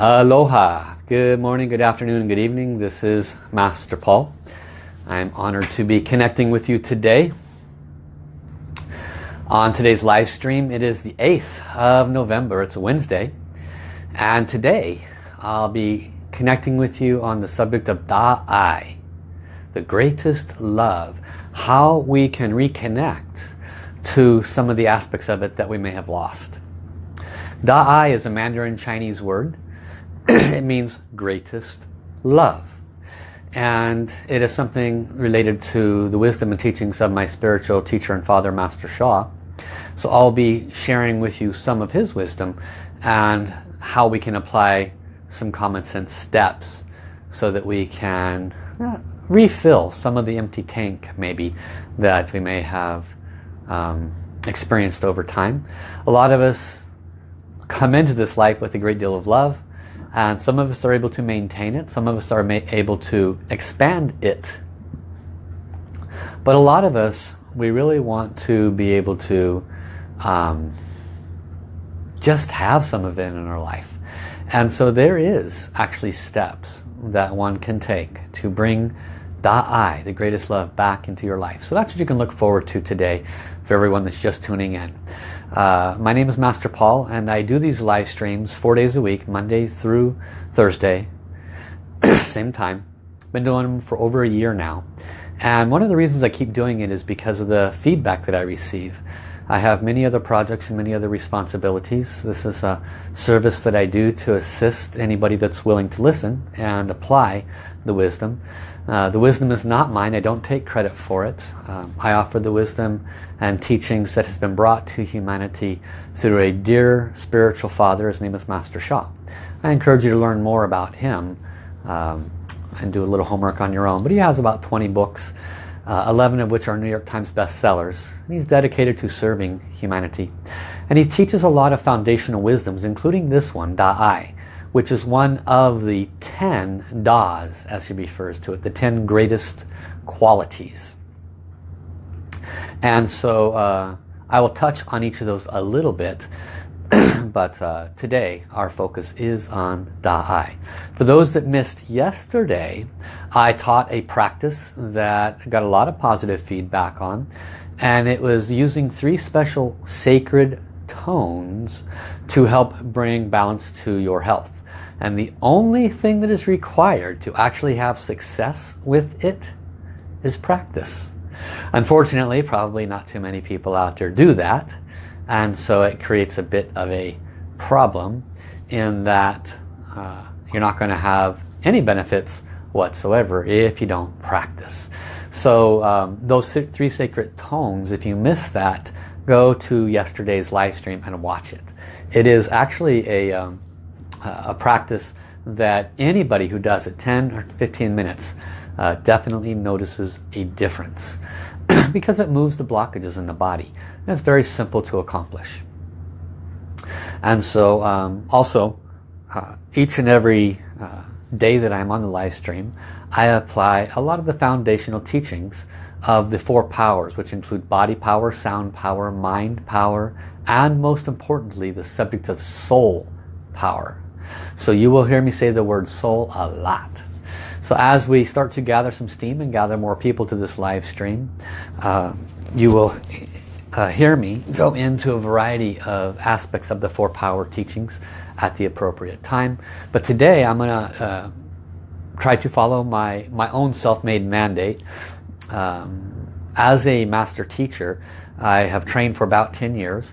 Aloha. Good morning, good afternoon, good evening. This is Master Paul. I'm honored to be connecting with you today. On today's live stream, it is the 8th of November. It's a Wednesday. And today, I'll be connecting with you on the subject of Da-I, the greatest love. How we can reconnect to some of the aspects of it that we may have lost. Da-I is a Mandarin Chinese word it means greatest love. And it is something related to the wisdom and teachings of my spiritual teacher and father, Master Sha. So I'll be sharing with you some of his wisdom and how we can apply some common sense steps so that we can uh, refill some of the empty tank maybe that we may have um, experienced over time. A lot of us come into this life with a great deal of love and some of us are able to maintain it some of us are able to expand it but a lot of us we really want to be able to um, just have some of it in our life and so there is actually steps that one can take to bring Da-I, the greatest love, back into your life. So that's what you can look forward to today for everyone that's just tuning in. Uh, my name is Master Paul and I do these live streams four days a week, Monday through Thursday, same time. Been doing them for over a year now. And one of the reasons I keep doing it is because of the feedback that I receive. I have many other projects and many other responsibilities. This is a service that I do to assist anybody that's willing to listen and apply the wisdom. Uh, the wisdom is not mine. I don't take credit for it. Um, I offer the wisdom and teachings that has been brought to humanity through a dear spiritual father. His name is Master Sha. I encourage you to learn more about him um, and do a little homework on your own. But he has about 20 books, uh, 11 of which are New York Times bestsellers. And he's dedicated to serving humanity. And he teaches a lot of foundational wisdoms, including this one, Da-I which is one of the 10 Das, as he refers to it, the 10 greatest qualities. And so uh, I will touch on each of those a little bit, but uh, today our focus is on Da-I. For those that missed yesterday, I taught a practice that got a lot of positive feedback on, and it was using three special sacred tones to help bring balance to your health. And the only thing that is required to actually have success with it is practice. Unfortunately, probably not too many people out there do that. And so it creates a bit of a problem in that uh, you're not going to have any benefits whatsoever if you don't practice. So um, those three sacred tones, if you miss that, go to yesterday's live stream and watch it. It is actually a, um, a practice that anybody who does it 10 or 15 minutes uh, definitely notices a difference because it moves the blockages in the body. And it's very simple to accomplish. And so um, also uh, each and every uh, day that I'm on the live stream I apply a lot of the foundational teachings of the four powers which include body power, sound power, mind power and most importantly the subject of soul power so you will hear me say the word soul a lot. So as we start to gather some steam and gather more people to this live stream, uh, you will uh, hear me go into a variety of aspects of the four power teachings at the appropriate time. But today I'm going to uh, try to follow my, my own self-made mandate. Um, as a master teacher, I have trained for about 10 years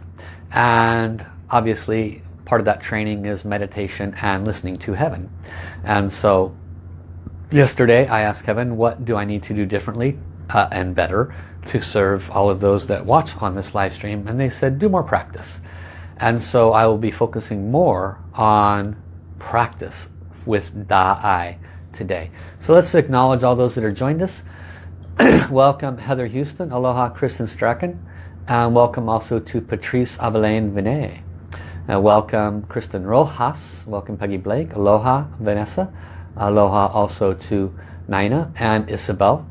and obviously part of that training is meditation and listening to heaven. And so yesterday I asked heaven, what do I need to do differently uh, and better to serve all of those that watch on this live stream? And they said, do more practice. And so I will be focusing more on practice with Da-I today. So let's acknowledge all those that are joined us. welcome Heather Houston, Aloha Kristen Strachan, and welcome also to Patrice Avelaine Vinay. Uh, welcome Kristen Rojas, welcome Peggy Blake, aloha Vanessa, aloha also to Nina and Isabel.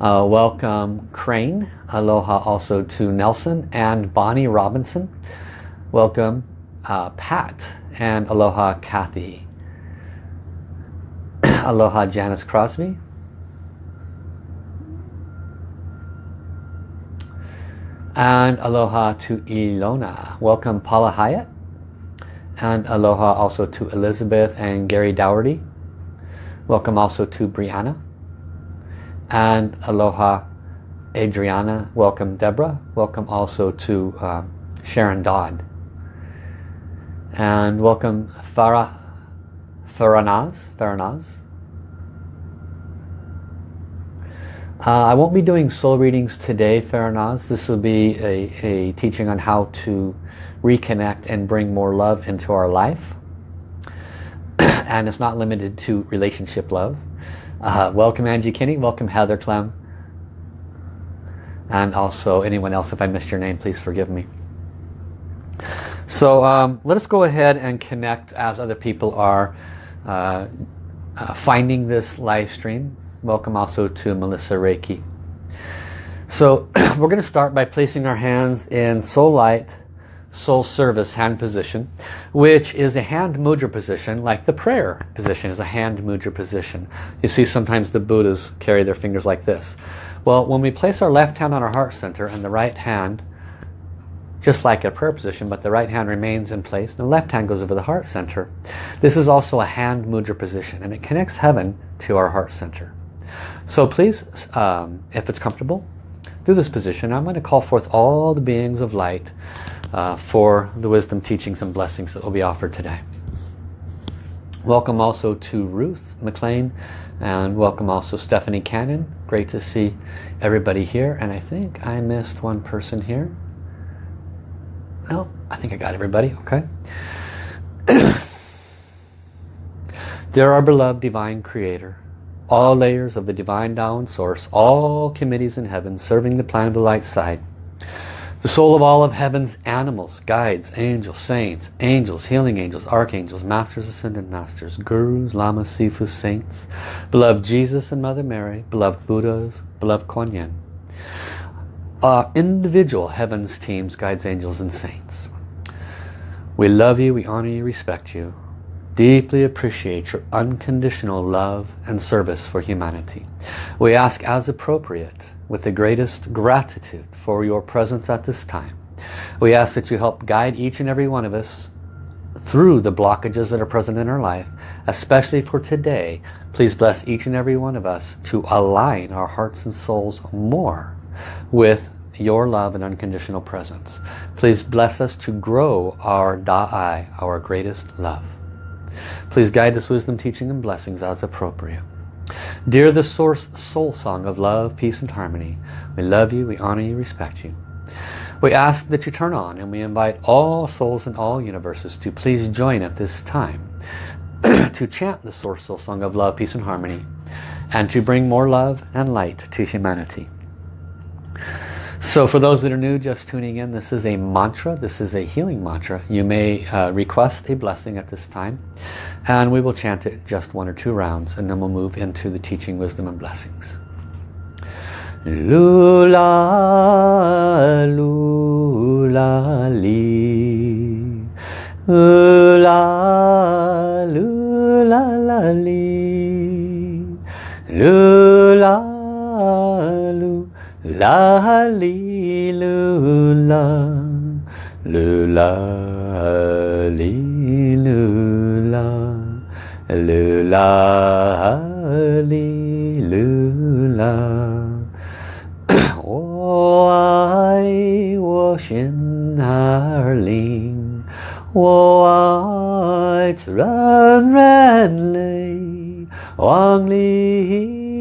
Uh, welcome Crane, aloha also to Nelson and Bonnie Robinson. Welcome uh, Pat and aloha Kathy. aloha Janice Crosby. And aloha to Ilona. Welcome Paula Hyatt. And aloha also to Elizabeth and Gary Dougherty. Welcome also to Brianna. And aloha Adriana. Welcome Deborah. Welcome also to uh, Sharon Dodd. And welcome Farah Faranaz. Faranaz. Uh, I won't be doing soul readings today, Faranaz. This will be a, a teaching on how to reconnect and bring more love into our life. and it's not limited to relationship love. Uh, welcome Angie Kinney. Welcome Heather Clem. And also anyone else, if I missed your name, please forgive me. So um, let us go ahead and connect as other people are uh, uh, finding this live stream. Welcome also to Melissa Reiki. So we're going to start by placing our hands in Soul Light, Soul Service hand position, which is a hand mudra position, like the prayer position is a hand mudra position. You see sometimes the Buddhas carry their fingers like this. Well, when we place our left hand on our heart center and the right hand, just like a prayer position, but the right hand remains in place and the left hand goes over the heart center. This is also a hand mudra position and it connects heaven to our heart center. So please, um, if it's comfortable, do this position. I'm going to call forth all the beings of light uh, for the wisdom, teachings, and blessings that will be offered today. Welcome also to Ruth McLean and welcome also Stephanie Cannon. Great to see everybody here. And I think I missed one person here. No, I think I got everybody. Okay. Dear our beloved divine creator, all layers of the divine Tao source, all committees in heaven serving the plan of the light side, the soul of all of heaven's animals, guides, angels, saints, angels, healing angels, archangels, masters, ascended masters, gurus, lamas, sifu, saints, beloved Jesus and Mother Mary, beloved Buddhas, beloved Kuan Yin, uh, individual heavens, teams, guides, angels, and saints. We love you, we honor you, respect you, deeply appreciate your unconditional love and service for humanity. We ask as appropriate, with the greatest gratitude for your presence at this time. We ask that you help guide each and every one of us through the blockages that are present in our life, especially for today. Please bless each and every one of us to align our hearts and souls more with your love and unconditional presence. Please bless us to grow our Da'ai, our greatest love. Please guide this wisdom, teaching, and blessings as appropriate. Dear the source soul song of love, peace, and harmony, we love you, we honor you, respect you. We ask that you turn on and we invite all souls in all universes to please join at this time to chant the source soul song of love, peace, and harmony and to bring more love and light to humanity. So for those that are new, just tuning in, this is a mantra. This is a healing mantra. You may uh, request a blessing at this time. And we will chant it just one or two rounds. And then we'll move into the teaching, wisdom, and blessings. Lula, lula, li. Lula, lula, li. Lula. La li lu la lu la li lu la lu la li lu la 我爱我心儿灵，我爱自然人类，望玲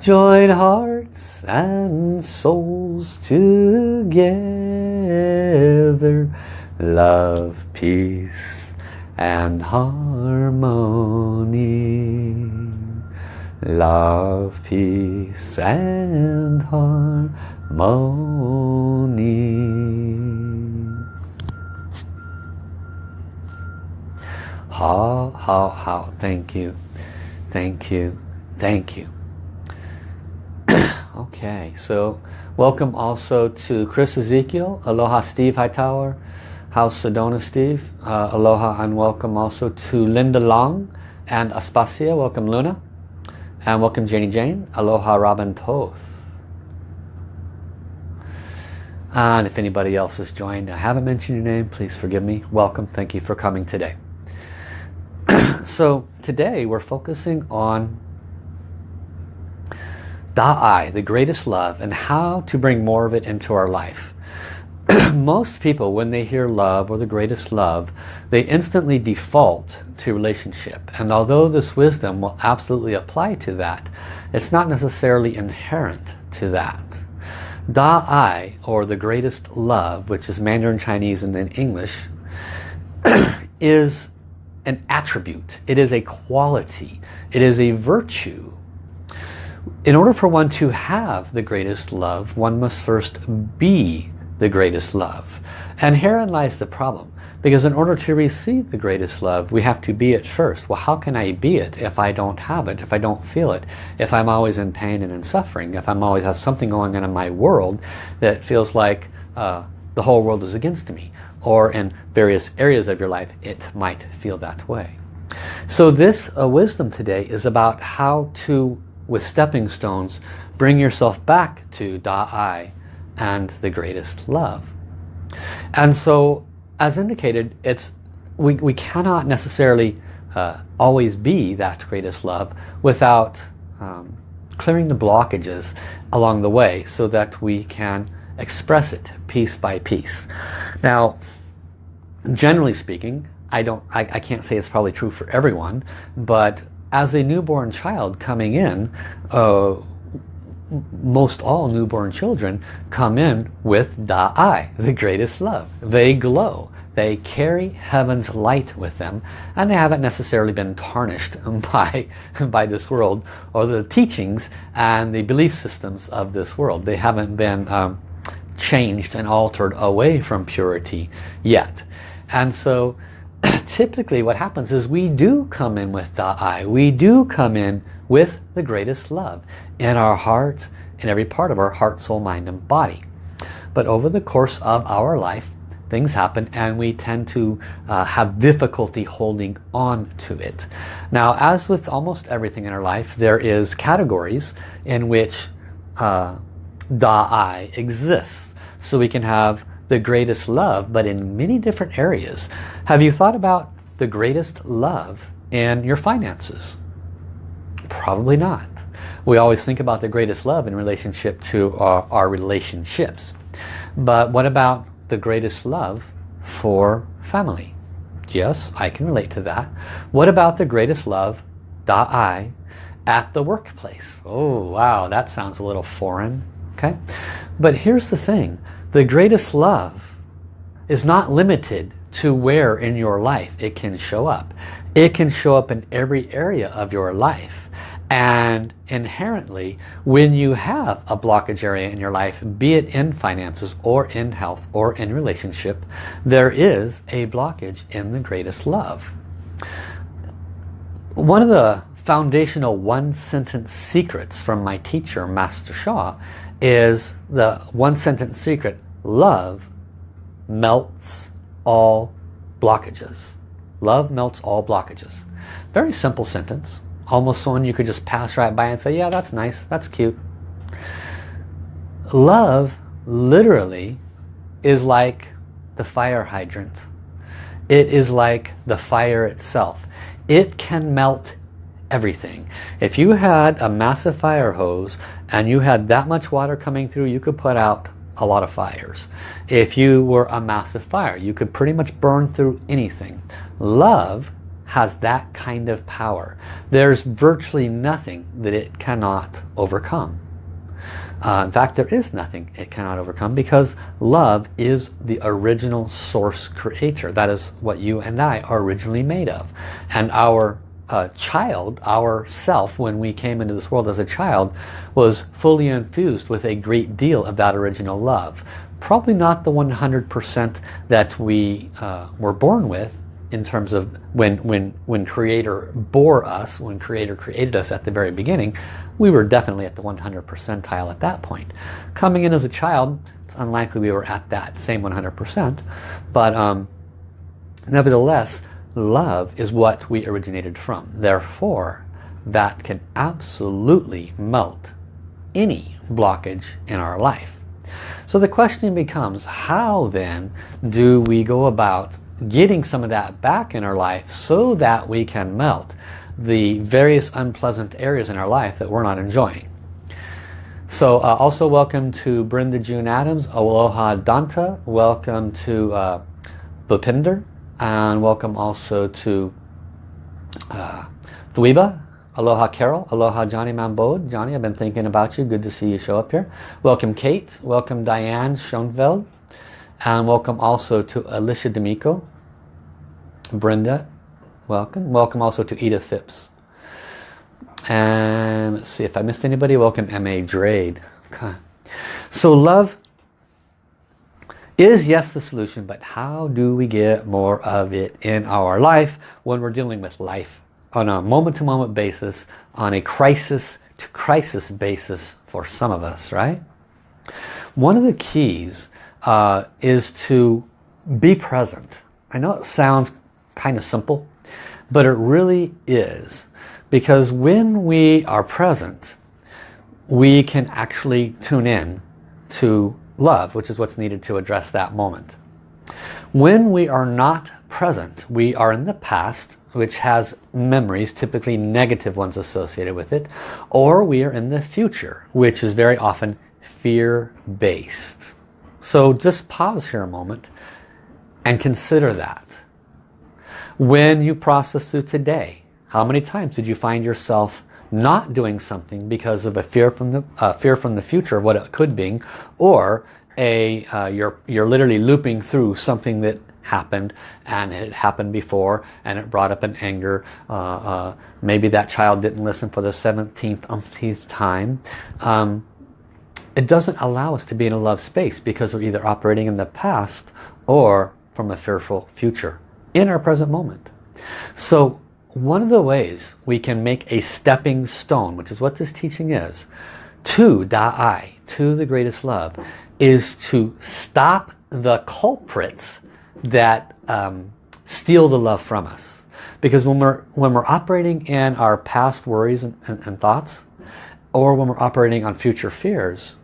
Join hearts and souls together. Love, peace and harmony. love, peace and harmony. How, how, how, thank you, thank you, thank you. Okay, so welcome also to Chris Ezekiel, Aloha Steve Hightower, House Sedona Steve, uh, aloha and welcome also to Linda Long and Aspasia, welcome Luna. And welcome Janie Jane. Aloha Robin Toth. And if anybody else has joined, I haven't mentioned your name, please forgive me. Welcome, thank you for coming today. so today we're focusing on Da'ai, the greatest love, and how to bring more of it into our life. most people when they hear love or the greatest love they instantly default to relationship. And although this wisdom will absolutely apply to that it's not necessarily inherent to that. Da-ai or the greatest love which is Mandarin Chinese and then English is an attribute. It is a quality. It is a virtue in order for one to have the greatest love one must first be the greatest love. And herein lies the problem. Because in order to receive the greatest love, we have to be it first. Well, how can I be it if I don't have it, if I don't feel it, if I'm always in pain and in suffering, if I'm always have something going on in my world that feels like uh, the whole world is against me, or in various areas of your life, it might feel that way. So this uh, wisdom today is about how to, with stepping stones, bring yourself back to Da-I, and the greatest love. And so, as indicated, it's we, we cannot necessarily uh, always be that greatest love without um, clearing the blockages along the way so that we can express it piece by piece. Now, generally speaking, I don't, I, I can't say it's probably true for everyone, but as a newborn child coming in, uh, most all newborn children come in with Da-I, the greatest love. They glow. They carry heaven's light with them and they haven't necessarily been tarnished by, by this world or the teachings and the belief systems of this world. They haven't been um, changed and altered away from purity yet. And so typically what happens is we do come in with the I. We do come in with the greatest love in our hearts, in every part of our heart, soul, mind, and body. But over the course of our life, things happen and we tend to uh, have difficulty holding on to it. Now, as with almost everything in our life, there is categories in which uh, Da-I exists. So we can have the greatest love, but in many different areas. Have you thought about the greatest love in your finances? Probably not. We always think about the greatest love in relationship to our, our relationships. But what about the greatest love for family? Yes, I can relate to that. What about the greatest love, da-I, at the workplace? Oh, wow, that sounds a little foreign. Okay, But here's the thing. The greatest love is not limited to where in your life it can show up. It can show up in every area of your life. And inherently, when you have a blockage area in your life, be it in finances or in health or in relationship, there is a blockage in the greatest love. One of the foundational one-sentence secrets from my teacher, Master Sha, is the one-sentence secret, love melts all blockages. Love melts all blockages. Very simple sentence. Almost one you could just pass right by and say, yeah, that's nice, that's cute. Love literally is like the fire hydrant. It is like the fire itself. It can melt everything. If you had a massive fire hose and you had that much water coming through, you could put out a lot of fires. If you were a massive fire, you could pretty much burn through anything. Love has that kind of power. There's virtually nothing that it cannot overcome. Uh, in fact, there is nothing it cannot overcome because love is the original source creator. That is what you and I are originally made of. And our uh, child, our self, when we came into this world as a child, was fully infused with a great deal of that original love. Probably not the 100% that we uh, were born with in terms of when, when, when Creator bore us, when Creator created us at the very beginning, we were definitely at the 100 percentile at that point. Coming in as a child, it's unlikely we were at that same 100%, but um, nevertheless, love is what we originated from. Therefore, that can absolutely melt any blockage in our life. So the question becomes, how then do we go about getting some of that back in our life so that we can melt the various unpleasant areas in our life that we're not enjoying? So uh, also welcome to Brenda June Adams, Aloha Danta, welcome to uh, Bupinder, and welcome also to uh, Dweeba, Aloha Carol, Aloha Johnny Mambode. Johnny, I've been thinking about you. Good to see you show up here. Welcome Kate, welcome Diane Schoenfeld, and welcome also to Alicia D'Amico. Brenda, welcome. Welcome also to Edith Phipps. And let's see if I missed anybody. Welcome M.A. Drade. Okay. So love is yes the solution, but how do we get more of it in our life when we're dealing with life on a moment-to-moment -moment basis, on a crisis-to-crisis basis for some of us, right? One of the keys uh, is to be present. I know it sounds kind of simple, but it really is. Because when we are present, we can actually tune in to love, which is what's needed to address that moment. When we are not present, we are in the past, which has memories, typically negative ones associated with it, or we are in the future, which is very often fear-based. So just pause here a moment and consider that. When you process through today, how many times did you find yourself not doing something because of a fear from the uh, fear from the future of what it could be or a uh, you're you're literally looping through something that happened and it happened before and it brought up an anger. Uh, uh maybe that child didn't listen for the 17th umpteenth time. Um, it doesn't allow us to be in a love space because we're either operating in the past or from a fearful future in our present moment. So one of the ways we can make a stepping stone, which is what this teaching is, to Da'ai, to the greatest love, is to stop the culprits that um, steal the love from us. Because when we're, when we're operating in our past worries and, and, and thoughts, or when we're operating on future fears,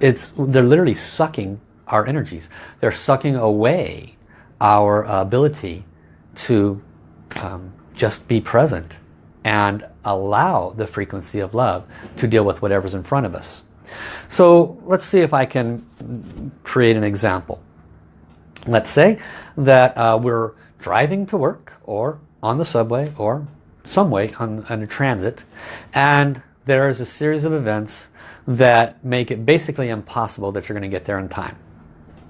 it's they're literally sucking our energies. They're sucking away our ability to um, just be present and allow the frequency of love to deal with whatever's in front of us. So let's see if I can create an example. Let's say that uh, we're driving to work or on the subway or some way on, on a transit and there is a series of events that make it basically impossible that you're going to get there in time.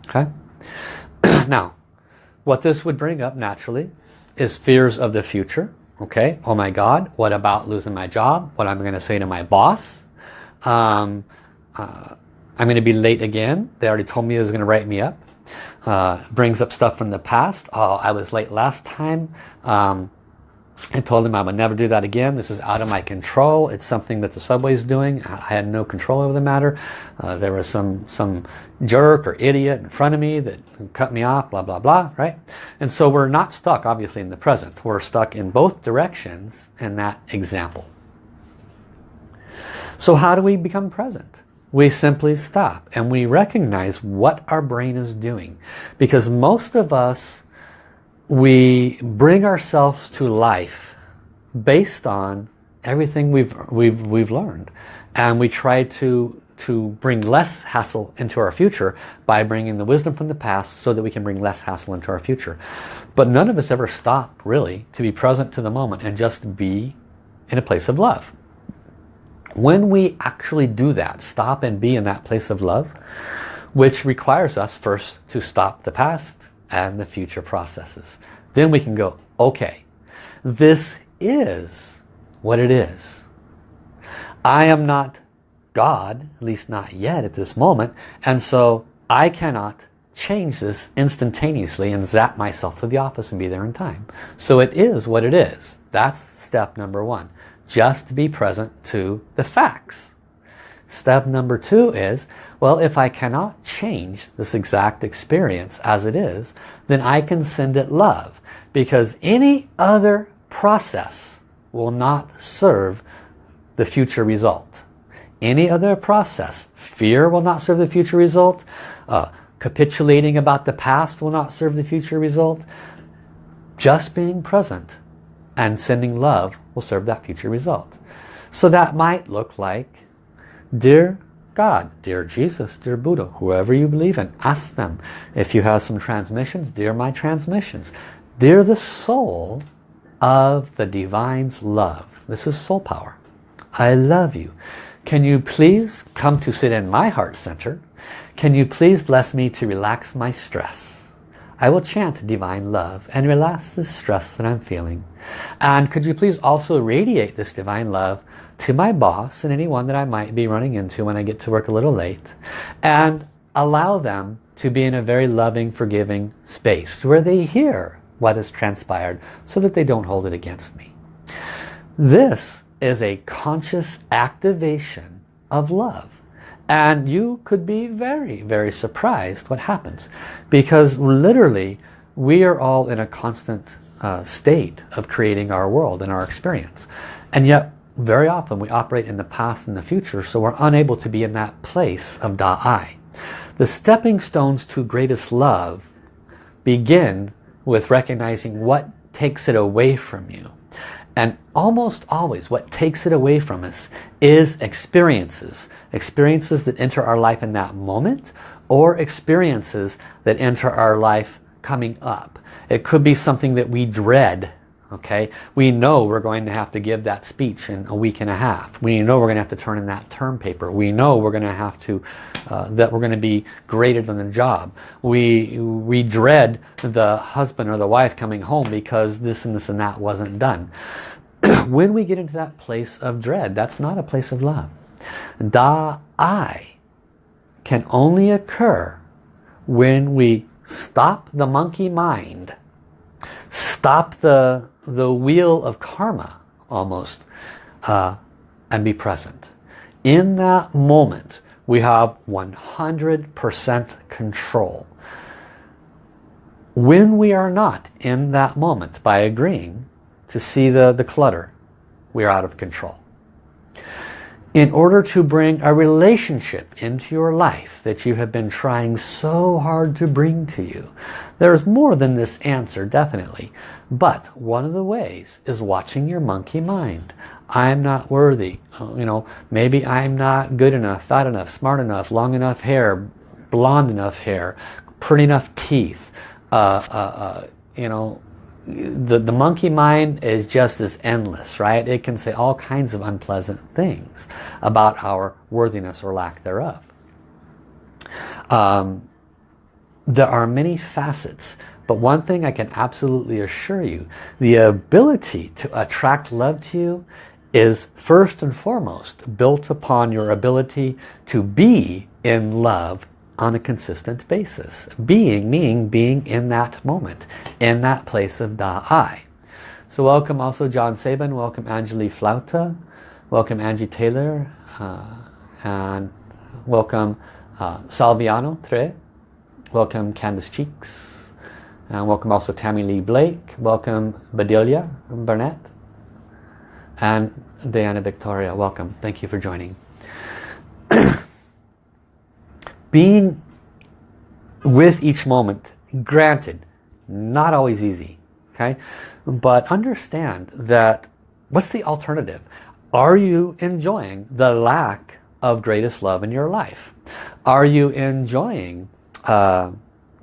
Okay? now, what this would bring up naturally is fears of the future. Okay, oh my God, what about losing my job? What I'm going to say to my boss? Um, uh, I'm going to be late again. They already told me it was going to write me up. Uh, brings up stuff from the past. Oh, I was late last time. Um, I told him I would never do that again. This is out of my control. It's something that the subway is doing. I had no control over the matter. Uh, there was some some jerk or idiot in front of me that cut me off, blah, blah, blah, right? And so we're not stuck, obviously, in the present. We're stuck in both directions in that example. So how do we become present? We simply stop and we recognize what our brain is doing. Because most of us we bring ourselves to life based on everything we've we've we've learned. And we try to to bring less hassle into our future by bringing the wisdom from the past so that we can bring less hassle into our future. But none of us ever stop really to be present to the moment and just be in a place of love. When we actually do that stop and be in that place of love which requires us first to stop the past and the future processes. Then we can go, okay, this is what it is. I am not God, at least not yet at this moment, and so I cannot change this instantaneously and zap myself to the office and be there in time. So it is what it is. That's step number one. Just be present to the facts. Step number two is, well, if I cannot change this exact experience as it is, then I can send it love. Because any other process will not serve the future result. Any other process, fear will not serve the future result, uh, capitulating about the past will not serve the future result. Just being present and sending love will serve that future result. So that might look like, dear God, dear Jesus, dear Buddha, whoever you believe in, ask them. If you have some transmissions, dear my transmissions. Dear the soul of the Divine's love. This is soul power. I love you. Can you please come to sit in my heart center can you please bless me to relax my stress? I will chant divine love and relax the stress that I'm feeling. And could you please also radiate this divine love to my boss and anyone that I might be running into when I get to work a little late. And allow them to be in a very loving, forgiving space where they hear what has transpired so that they don't hold it against me. This is a conscious activation of love. And you could be very, very surprised what happens. Because literally, we are all in a constant uh, state of creating our world and our experience. And yet, very often we operate in the past and the future, so we're unable to be in that place of Da-I. The stepping stones to greatest love begin with recognizing what takes it away from you. And almost always what takes it away from us is experiences. Experiences that enter our life in that moment or experiences that enter our life coming up. It could be something that we dread okay? We know we're going to have to give that speech in a week and a half. We know we're going to have to turn in that term paper. We know we're going to have to uh, that we're going to be graded on the job. We we dread the husband or the wife coming home because this and this and that wasn't done. When we get into that place of dread that's not a place of love. Da i can only occur when we stop the monkey mind stop the the wheel of karma almost uh, and be present. In that moment, we have 100% control. When we are not in that moment by agreeing to see the, the clutter, we are out of control in order to bring a relationship into your life that you have been trying so hard to bring to you. There's more than this answer, definitely. But one of the ways is watching your monkey mind. I'm not worthy. Uh, you know, maybe I'm not good enough, fat enough, smart enough, long enough hair, blonde enough hair, pretty enough teeth, uh, uh, uh you know, the, the monkey mind is just as endless, right? It can say all kinds of unpleasant things about our worthiness or lack thereof. Um, there are many facets, but one thing I can absolutely assure you, the ability to attract love to you is first and foremost built upon your ability to be in love on a consistent basis. Being meaning being in that moment, in that place of Da-I. So welcome also John Sabin, welcome Angeli Flauta, welcome Angie Taylor, uh, and welcome uh, Salviano Tre, welcome Candace Cheeks, and welcome also Tammy Lee Blake, welcome Bedelia Burnett, and Diana Victoria, welcome. Thank you for joining being with each moment, granted, not always easy, okay? But understand that what's the alternative? Are you enjoying the lack of greatest love in your life? Are you enjoying uh,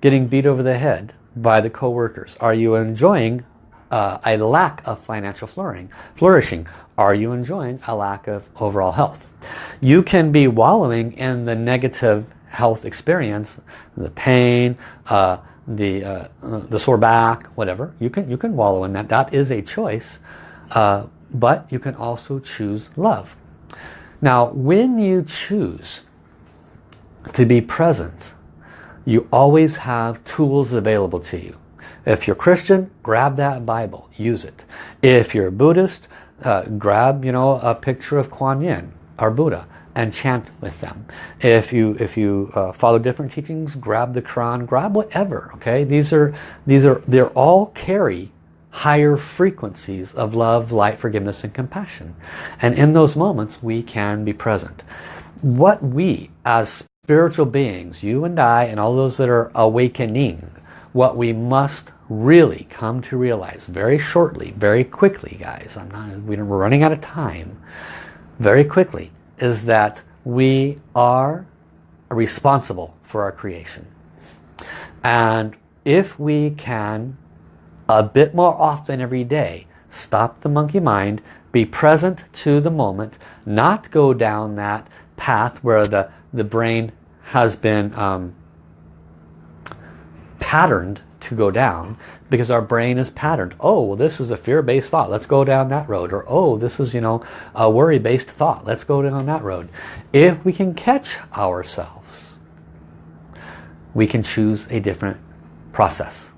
getting beat over the head by the co-workers? Are you enjoying uh, a lack of financial flourishing? flourishing? Are you enjoying a lack of overall health? You can be wallowing in the negative health experience, the pain, uh, the, uh, the sore back, whatever, you can, you can wallow in that. That is a choice. Uh, but you can also choose love. Now, when you choose to be present, you always have tools available to you. If you're Christian, grab that Bible, use it. If you're a Buddhist, uh, grab you know a picture of Kuan Yin or Buddha and chant with them. If you if you uh, follow different teachings, grab the Quran, grab whatever. Okay, these are these are they're all carry higher frequencies of love, light, forgiveness, and compassion. And in those moments, we can be present. What we as spiritual beings, you and I, and all those that are awakening, what we must really come to realize very shortly, very quickly, guys, I'm not, we're running out of time, very quickly, is that we are responsible for our creation. And if we can, a bit more often every day, stop the monkey mind, be present to the moment, not go down that path where the, the brain has been um, patterned to go down because our brain is patterned. Oh, well, this is a fear-based thought. Let's go down that road. Or, oh, this is, you know, a worry-based thought. Let's go down that road. If we can catch ourselves, we can choose a different process.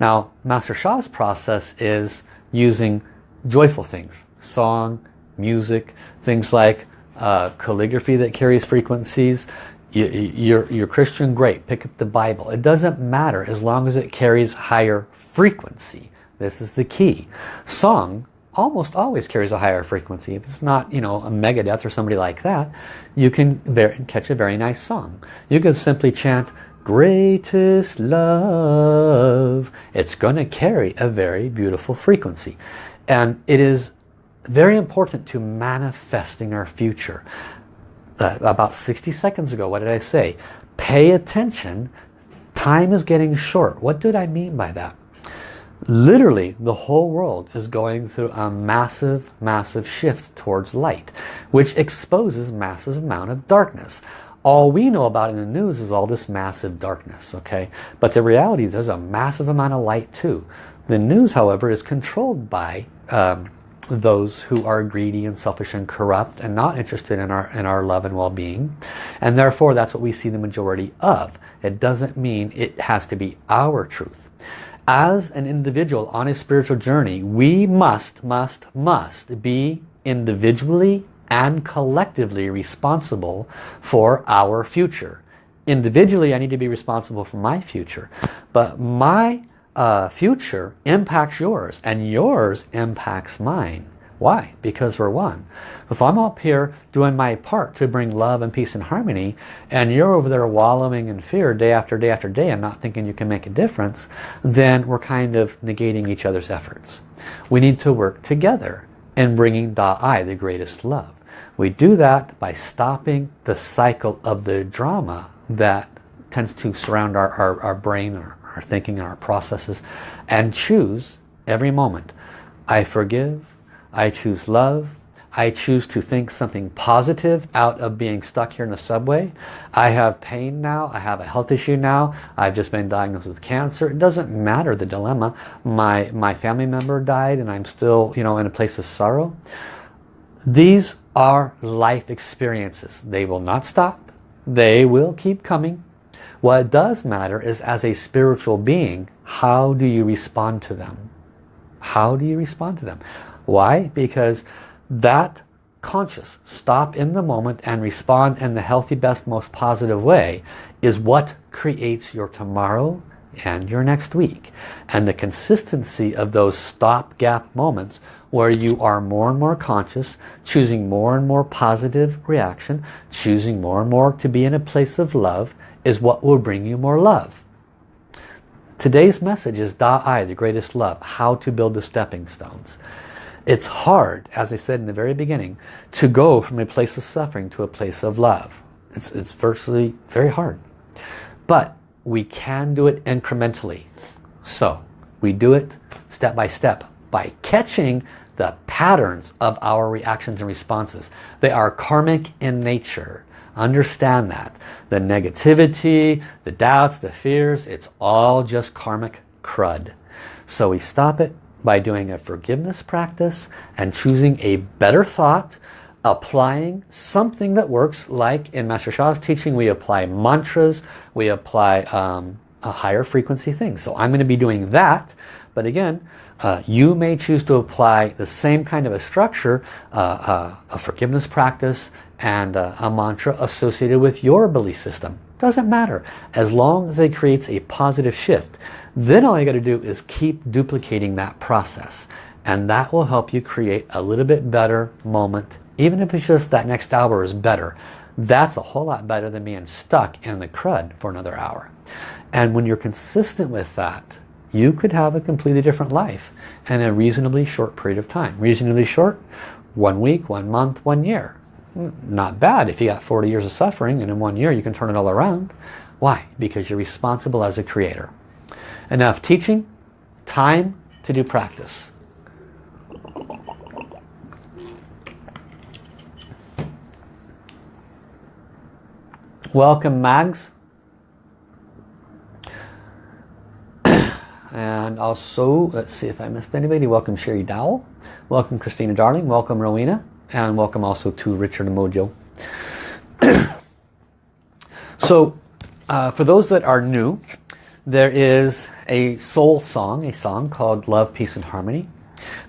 Now, Master Sha's process is using joyful things. Song, music, things like uh, calligraphy that carries frequencies, you're, you're Christian, great. Pick up the Bible. It doesn't matter as long as it carries higher frequency. This is the key. Song almost always carries a higher frequency. If it's not, you know, a Megadeth or somebody like that, you can catch a very nice song. You can simply chant, greatest love. It's going to carry a very beautiful frequency. And it is very important to manifesting our future uh, about 60 seconds ago, what did I say? Pay attention. Time is getting short. What did I mean by that? Literally, the whole world is going through a massive, massive shift towards light, which exposes massive amount of darkness. All we know about in the news is all this massive darkness, okay? But the reality is there's a massive amount of light too. The news, however, is controlled by um, those who are greedy and selfish and corrupt and not interested in our in our love and well-being. And therefore that's what we see the majority of. It doesn't mean it has to be our truth. As an individual on a spiritual journey we must must must be individually and collectively responsible for our future. Individually I need to be responsible for my future. But my uh, future impacts yours and yours impacts mine. Why? Because we're one. If I'm up here doing my part to bring love and peace and harmony and you're over there wallowing in fear day after day after day and not thinking you can make a difference, then we're kind of negating each other's efforts. We need to work together in bringing Da-I, the greatest love. We do that by stopping the cycle of the drama that tends to surround our, our, our brain, our thinking and our processes and choose every moment. I forgive, I choose love, I choose to think something positive out of being stuck here in the subway. I have pain now. I have a health issue now. I've just been diagnosed with cancer. It doesn't matter the dilemma. My, my family member died and I'm still you know, in a place of sorrow. These are life experiences. They will not stop. They will keep coming. What does matter is as a spiritual being, how do you respond to them? How do you respond to them? Why? Because that conscious, stop in the moment and respond in the healthy, best, most positive way is what creates your tomorrow and your next week. And the consistency of those stop-gap moments where you are more and more conscious, choosing more and more positive reaction, choosing more and more to be in a place of love, is what will bring you more love. Today's message is Da-I, the greatest love, how to build the stepping stones. It's hard, as I said in the very beginning, to go from a place of suffering to a place of love. It's, it's virtually very hard. But we can do it incrementally. So we do it step by step by catching the patterns of our reactions and responses. They are karmic in nature. Understand that. The negativity, the doubts, the fears, it's all just karmic crud. So we stop it, by doing a forgiveness practice and choosing a better thought, applying something that works like in Master Sha's teaching we apply mantras, we apply um, a higher frequency thing. So I'm going to be doing that but again uh, you may choose to apply the same kind of a structure, uh, uh, a forgiveness practice and uh, a mantra associated with your belief system. Doesn't matter. As long as it creates a positive shift. Then all you got to do is keep duplicating that process. And that will help you create a little bit better moment even if it's just that next hour is better. That's a whole lot better than being stuck in the crud for another hour. And when you're consistent with that you could have a completely different life in a reasonably short period of time. Reasonably short one week one month one year not bad. If you got 40 years of suffering and in one year you can turn it all around. Why? Because you're responsible as a creator. Enough teaching time to do practice. Welcome Mags. And also let's see if I missed anybody. Welcome Sherry Dowell. Welcome Christina Darling. Welcome Rowena and welcome also to Richard Mojo. So uh, for those that are new there is a soul song a song called Love Peace and Harmony.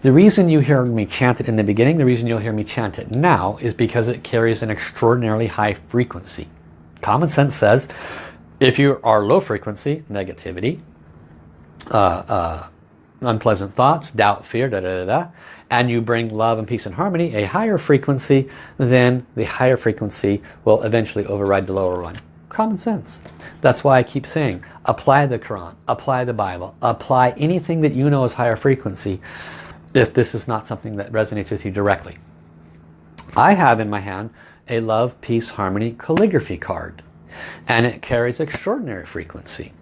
The reason you hear me chant it in the beginning the reason you'll hear me chant it now is because it carries an extraordinarily high frequency. Common sense says if you are low frequency negativity uh, uh, unpleasant thoughts, doubt, fear, da, da, da, da, and you bring love and peace and harmony, a higher frequency, then the higher frequency will eventually override the lower one. Common sense. That's why I keep saying, apply the Quran, apply the Bible, apply anything that you know is higher frequency if this is not something that resonates with you directly. I have in my hand a love, peace, harmony calligraphy card and it carries extraordinary frequency.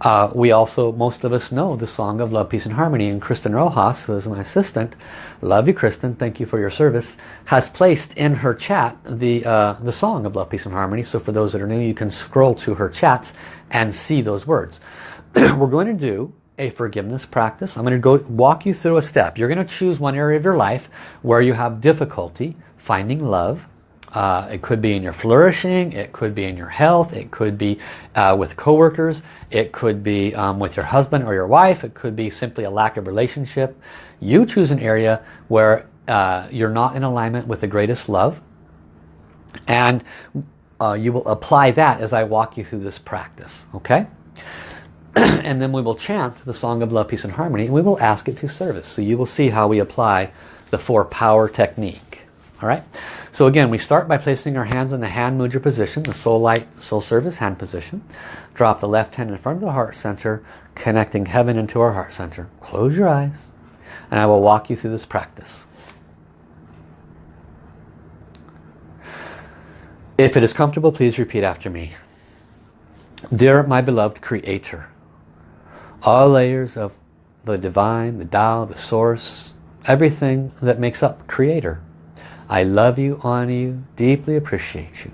Uh, we also, most of us know the song of Love, Peace and Harmony and Kristen Rojas, who is my assistant, love you Kristen, thank you for your service, has placed in her chat the, uh, the song of Love, Peace and Harmony. So for those that are new, you can scroll to her chats and see those words. We're going to do a forgiveness practice. I'm going to go walk you through a step. You're going to choose one area of your life where you have difficulty finding love, uh, it could be in your flourishing, it could be in your health, it could be uh, with coworkers, it could be um, with your husband or your wife, it could be simply a lack of relationship. You choose an area where uh, you're not in alignment with the greatest love and uh, you will apply that as I walk you through this practice, okay? and then we will chant the Song of Love, Peace and Harmony and we will ask it to service. So you will see how we apply the four power technique, all right? So again, we start by placing our hands in the hand mudra position, the soul light, soul service hand position. Drop the left hand in front of the heart center, connecting heaven into our heart center. Close your eyes, and I will walk you through this practice. If it is comfortable, please repeat after me. Dear my beloved Creator, all layers of the divine, the Tao, the source, everything that makes up Creator, I love you, honor you, deeply appreciate you.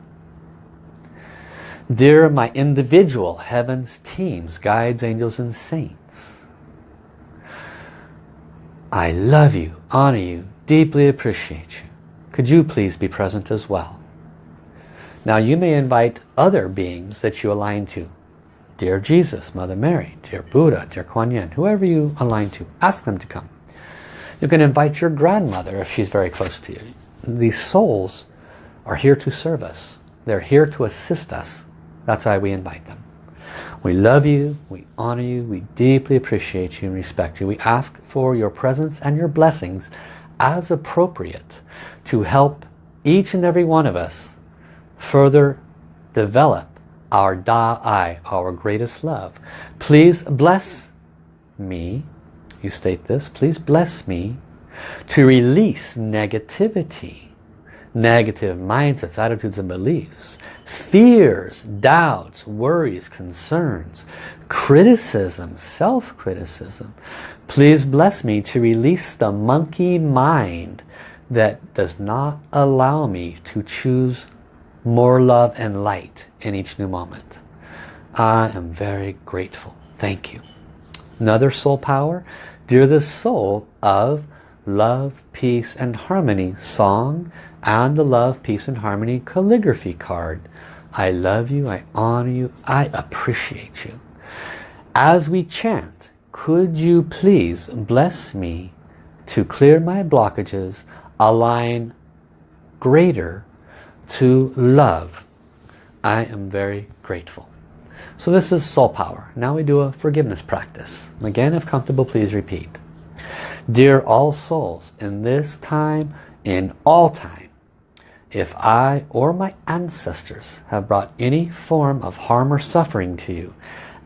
Dear my individual heavens teams, guides, angels, and saints, I love you, honor you, deeply appreciate you. Could you please be present as well? Now you may invite other beings that you align to. Dear Jesus, Mother Mary, dear Buddha, dear Kuan Yin, whoever you align to, ask them to come. You can invite your grandmother if she's very close to you these souls are here to serve us. They're here to assist us. That's why we invite them. We love you, we honor you, we deeply appreciate you and respect you. We ask for your presence and your blessings as appropriate to help each and every one of us further develop our Da Ai, our greatest love. Please bless me, you state this, please bless me to release negativity, negative mindsets, attitudes and beliefs, fears, doubts, worries, concerns, criticism, self-criticism. Please bless me to release the monkey mind that does not allow me to choose more love and light in each new moment. I am very grateful. Thank you. Another soul power Dear the soul of Love, Peace and Harmony song and the Love, Peace and Harmony calligraphy card. I love you, I honor you, I appreciate you. As we chant, could you please bless me to clear my blockages, align greater to love. I am very grateful. So this is soul power. Now we do a forgiveness practice. Again, if comfortable, please repeat. Dear all souls, in this time, in all time, if I or my ancestors have brought any form of harm or suffering to you,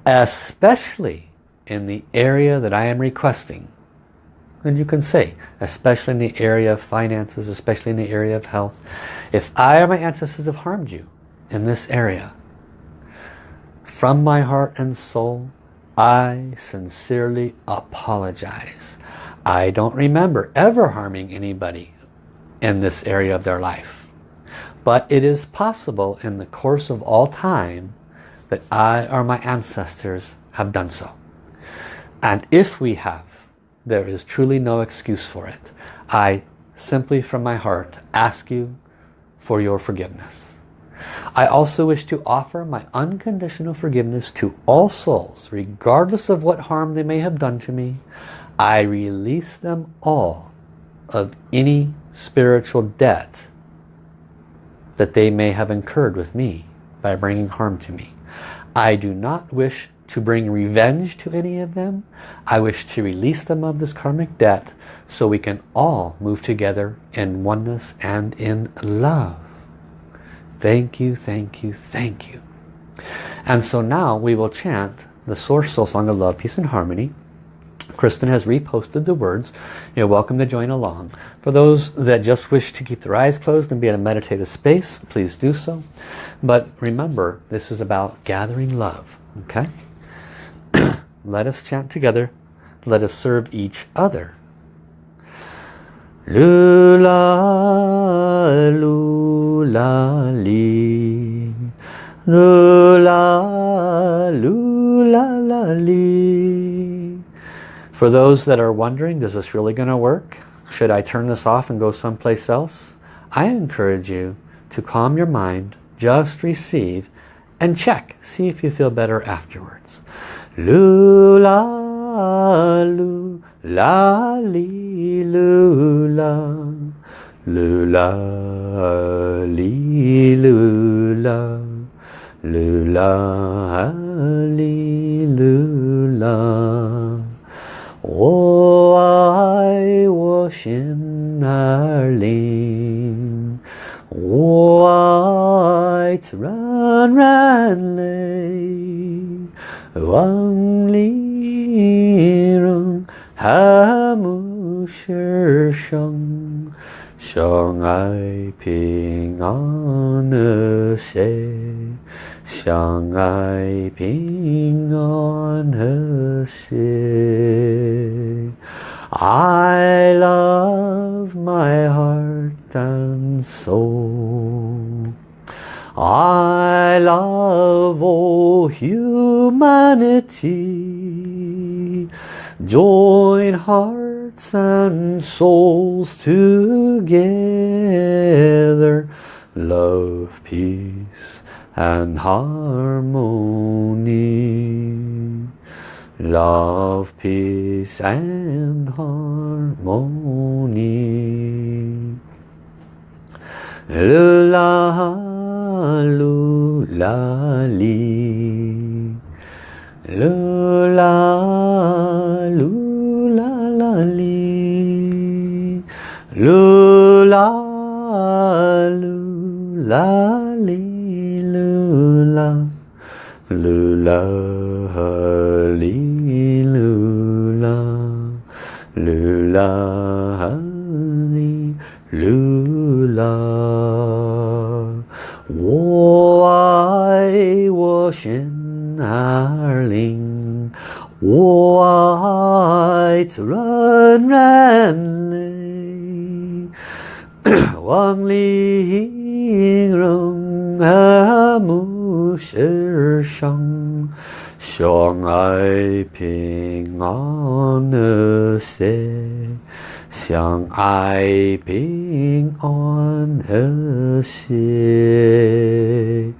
especially in the area that I am requesting, then you can say, especially in the area of finances, especially in the area of health, if I or my ancestors have harmed you in this area, from my heart and soul, I sincerely apologize. I don't remember ever harming anybody in this area of their life. But it is possible in the course of all time that I or my ancestors have done so. And if we have, there is truly no excuse for it. I simply from my heart ask you for your forgiveness. I also wish to offer my unconditional forgiveness to all souls, regardless of what harm they may have done to me. I release them all of any spiritual debt that they may have incurred with me by bringing harm to me. I do not wish to bring revenge to any of them. I wish to release them of this karmic debt so we can all move together in oneness and in love. Thank you, thank you, thank you. And so now we will chant the Source Soul Song of Love, Peace and Harmony Kristen has reposted the words. You're welcome to join along. For those that just wish to keep their eyes closed and be in a meditative space, please do so. But remember, this is about gathering love. Okay? Let us chant together. Let us serve each other. Lula, lula, li. Lula, lula, la, li. For those that are wondering, is this really going to work? Should I turn this off and go someplace else? I encourage you to calm your mind, just receive, and check. See if you feel better afterwards. Lula, lu, la, li, lula. Lula, li, lula. Lula, li, lula. 我爱我心儿灵，我爱自然然泪，望里人和睦世上，相爱平安和谐。相爱平安和谐。I love my heart and soul. I love all humanity. Join hearts and souls together. Love, peace and harmony. Love, peace and harmony. Lula, lula, li. Lula, lula, la, li. Lula, lula, li 啦哩啦，啦哩啦，啦哩啦，啦哩啦。我爱我神阿灵，我爱人人灵，万灵融合。和睦世上， 相爱平安和谐，相爱平安和谐。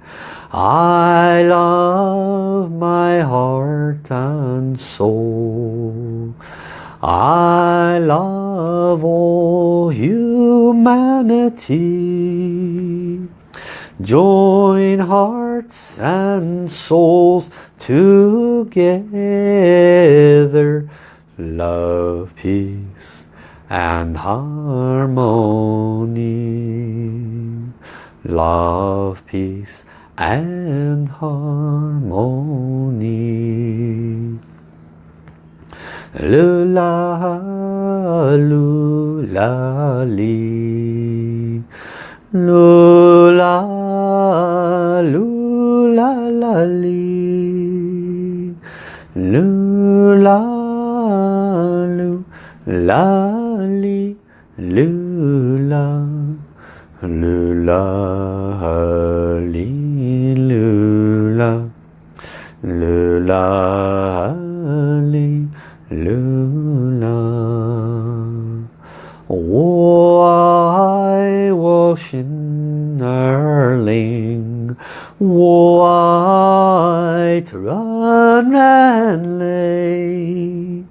I love my heart and soul. I love all humanity. Join hearts and souls together. Love, peace and harmony. Love, peace and harmony. Lula, lula, li. Lula, lula, la, li. Lula, lula, li. Lula, lula, li. Lula, lula, Schnerling, white run and lay,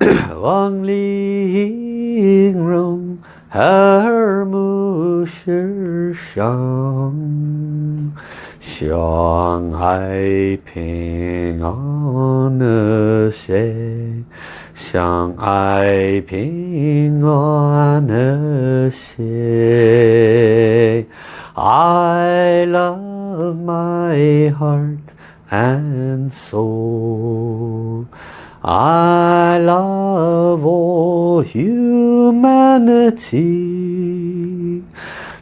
Wang Ling Rong, Her Mu Shi Shang, Shanghai Ping On 相爱平安和谐。I love my heart and soul. I love all humanity.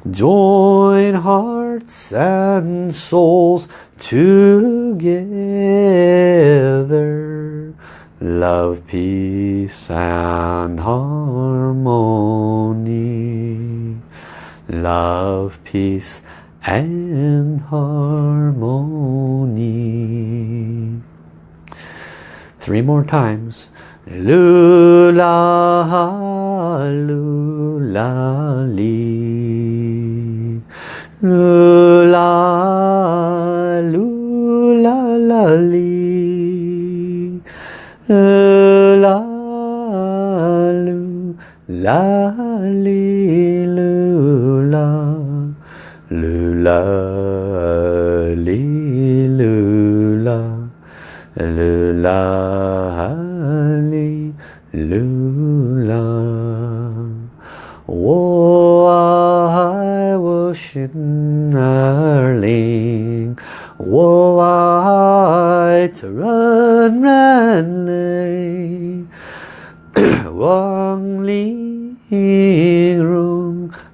Join hearts and souls together. Love, peace and harmony. Love, peace and harmony. Three more times. Lula, lula, li. Lula, lu, la, li, lula. Lula, li, lula. Lula, li, lula. 我爱我心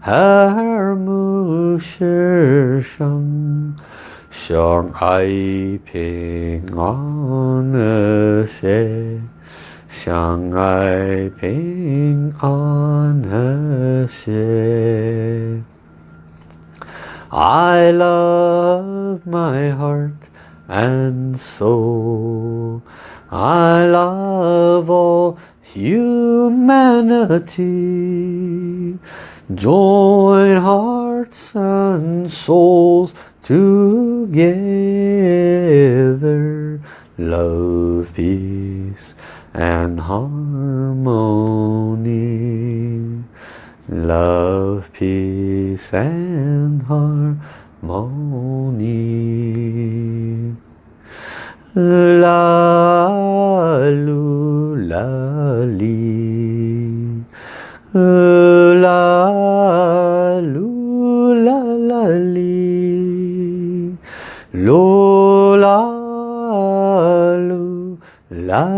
her mu shi shang shang ai ping an she shang on ping an I love my heart and soul. I love all humanity. Join hearts and souls together. Love, peace and harmony. Love, peace and harmony. La, lu, la, li. La, la,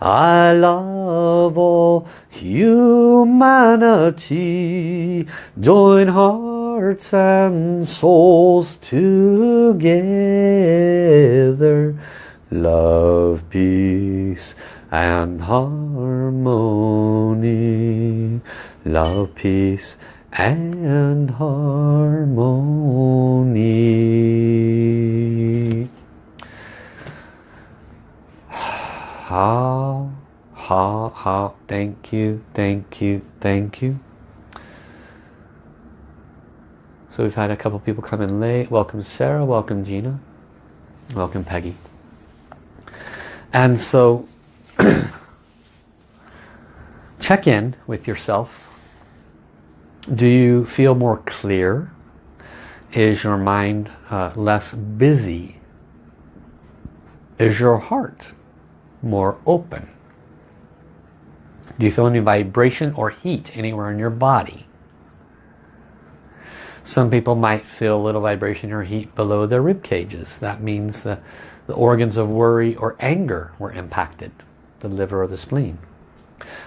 I love all humanity. Join hearts and souls together. Love, peace and harmony. Love, peace and harmony. How, ha, ha, thank you, thank you, thank you. So we've had a couple people come in late. Welcome Sarah, welcome Gina, welcome Peggy. And so check in with yourself do you feel more clear? Is your mind uh, less busy? Is your heart more open? Do you feel any vibration or heat anywhere in your body? Some people might feel a little vibration or heat below their rib cages. That means the, the organs of worry or anger were impacted, the liver or the spleen.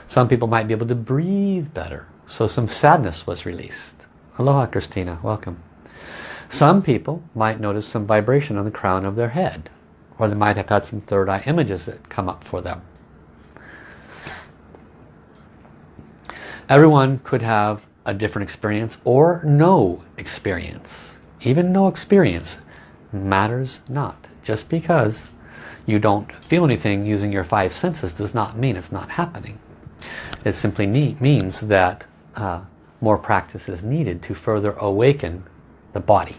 Some people might be able to breathe better. So some sadness was released. Aloha Christina, welcome. Some people might notice some vibration on the crown of their head. Or they might have had some third eye images that come up for them. Everyone could have a different experience or no experience. Even no experience matters not. Just because you don't feel anything using your five senses does not mean it's not happening. It simply means that uh, more practice is needed to further awaken the body.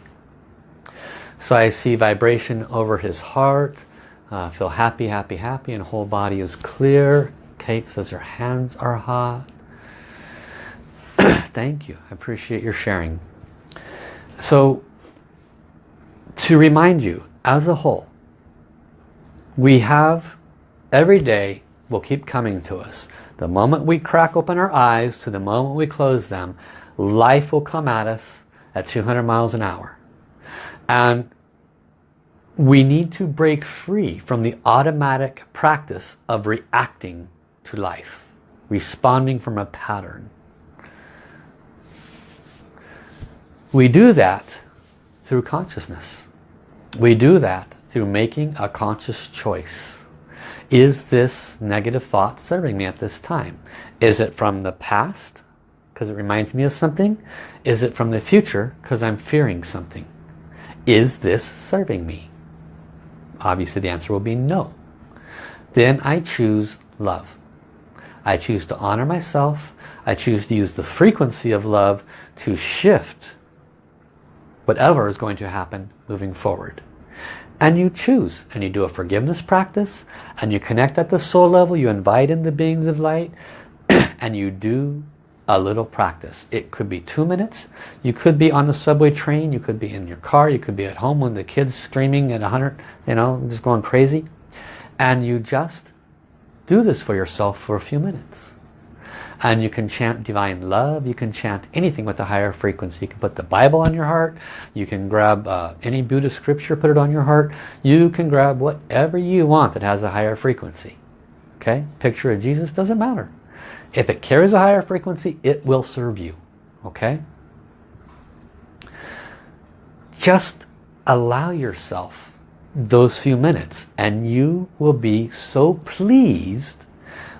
So I see vibration over his heart. Uh, feel happy, happy, happy, and whole body is clear. Kate says her hands are hot. Thank you. I appreciate your sharing. So to remind you, as a whole, we have every day will keep coming to us. The moment we crack open our eyes to the moment we close them, life will come at us at 200 miles an hour. And we need to break free from the automatic practice of reacting to life, responding from a pattern. We do that through consciousness. We do that through making a conscious choice. Is this negative thought serving me at this time? Is it from the past because it reminds me of something? Is it from the future because I'm fearing something? Is this serving me? Obviously the answer will be no. Then I choose love. I choose to honor myself. I choose to use the frequency of love to shift whatever is going to happen moving forward and you choose and you do a forgiveness practice and you connect at the soul level you invite in the beings of light and you do a little practice. It could be two minutes. You could be on the subway train. You could be in your car. You could be at home when the kids screaming at 100 you know just going crazy. And you just do this for yourself for a few minutes. And you can chant divine love. You can chant anything with a higher frequency. You can put the Bible on your heart. You can grab uh, any Buddhist scripture put it on your heart. You can grab whatever you want that has a higher frequency. Okay? Picture of Jesus. Doesn't matter if it carries a higher frequency it will serve you okay? Just allow yourself those few minutes and you will be so pleased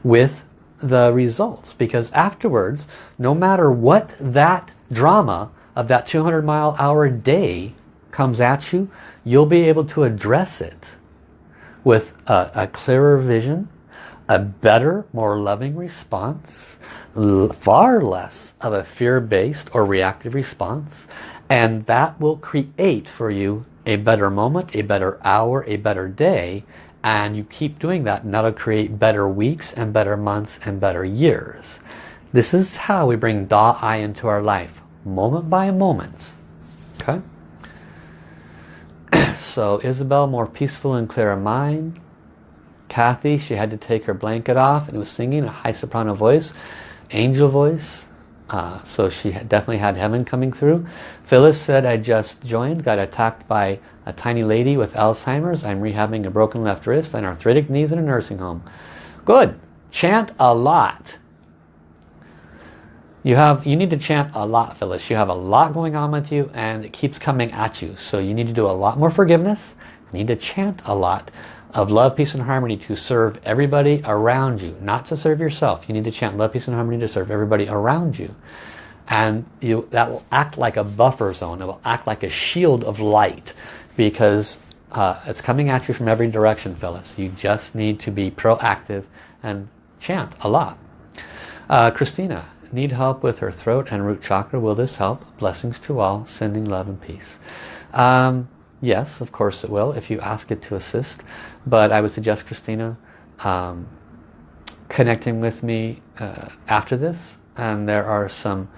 with the results because afterwards no matter what that drama of that 200 mile hour day comes at you you'll be able to address it with a, a clearer vision a better more loving response far less of a fear-based or reactive response and that will create for you a better moment a better hour a better day and you keep doing that and that'll create better weeks and better months and better years This is how we bring Da Ai into our life, moment by moment. Okay? so Isabel, more peaceful and clearer mind. Kathy, she had to take her blanket off and was singing a high soprano voice, angel voice. Uh, so she definitely had heaven coming through. Phyllis said, I just joined, got attacked by a tiny lady with Alzheimer's. I'm rehabbing a broken left wrist and arthritic knees in a nursing home. Good. Chant a lot. You have you need to chant a lot, Phyllis. You have a lot going on with you and it keeps coming at you. So you need to do a lot more forgiveness. You need to chant a lot of love, peace and harmony to serve everybody around you, not to serve yourself. You need to chant love, peace and harmony to serve everybody around you. And you that will act like a buffer zone. It will act like a shield of light because uh, it's coming at you from every direction, Phyllis. You just need to be proactive and chant a lot. Uh, Christina, need help with her throat and root chakra. Will this help? Blessings to all. Sending love and peace. Um, yes, of course it will if you ask it to assist. But I would suggest, Christina, um, connecting with me uh, after this. And there are some,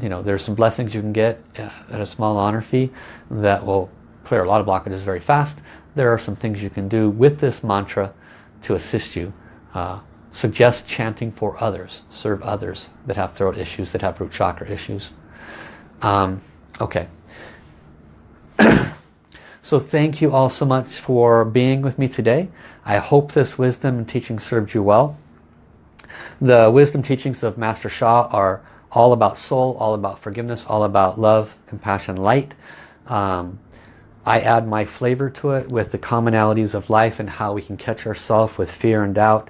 you know, there's some blessings you can get uh, at a small honor fee that will clear a lot of blockages very fast. There are some things you can do with this mantra to assist you. Uh, suggest chanting for others, serve others that have throat issues, that have root chakra issues. Um, okay. So thank you all so much for being with me today. I hope this wisdom and teaching served you well. The wisdom teachings of Master Sha are all about soul, all about forgiveness, all about love, compassion, light. Um, I add my flavor to it with the commonalities of life and how we can catch ourselves with fear and doubt.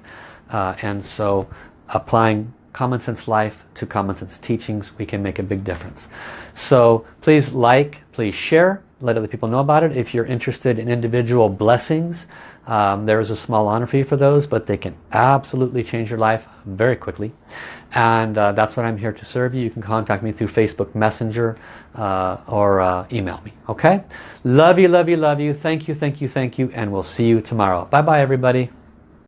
Uh, and so applying common sense life to common sense teachings, we can make a big difference. So please like, please share, let other people know about it. If you're interested in individual blessings, um, there is a small honor fee for those, but they can absolutely change your life very quickly. And uh, that's what I'm here to serve you. You can contact me through Facebook Messenger uh, or uh, email me. Okay? Love you, love you, love you. Thank you, thank you, thank you. And we'll see you tomorrow. Bye-bye, everybody.